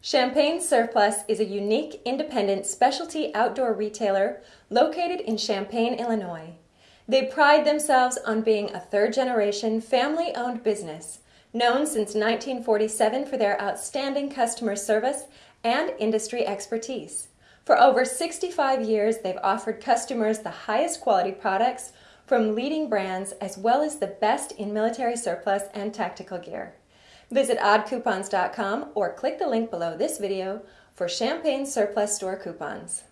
Champaign Surplus is a unique, independent specialty outdoor retailer located in Champaign, Illinois. They pride themselves on being a third generation, family owned business, known since 1947 for their outstanding customer service and industry expertise. For over 65 years, they've offered customers the highest quality products from leading brands as well as the best in military surplus and tactical gear. Visit oddcoupons.com or click the link below this video for Champaign Surplus Store coupons.